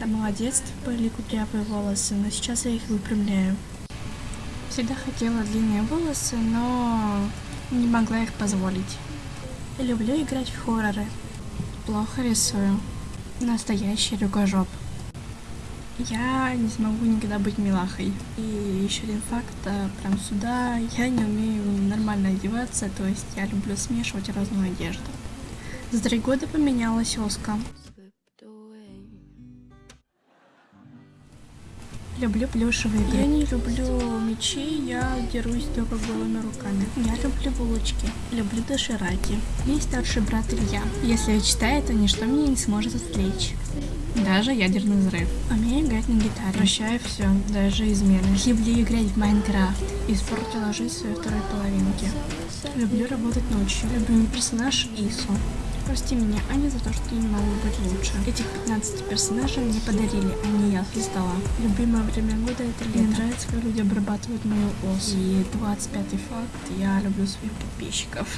самого детства были кудрявые волосы, но сейчас я их выпрямляю. Всегда хотела длинные волосы, но не могла их позволить. Люблю играть в хорроры. Плохо рисую. Настоящий рюкожоп. Я не смогу никогда быть милахой. И еще один факт, а, прям сюда, я не умею нормально одеваться, то есть я люблю смешивать разную одежду. За три года поменялась Оска. Люблю плюшевые игры. Я не люблю мечи, я дерусь только голыми руками. Я люблю булочки, люблю дошираки. Есть старший брат Илья. Если я читаю, то ничто меня не сможет отвлечь. Даже ядерный взрыв. Умею играть на гитаре. Прощаю все, даже измены. Люблю играть в Майнкрафт. Испортила жизнь своей второй половинки. Люблю работать ночью. Любимый персонаж Ису. Прости меня, Аня, за то, что не могу быть лучше. Этих 15 персонажей мне подарили, а не я создала. Любимое время года это лето. Мне нравится, как люди обрабатывают мою ос. И 25 факт, я люблю своих подписчиков.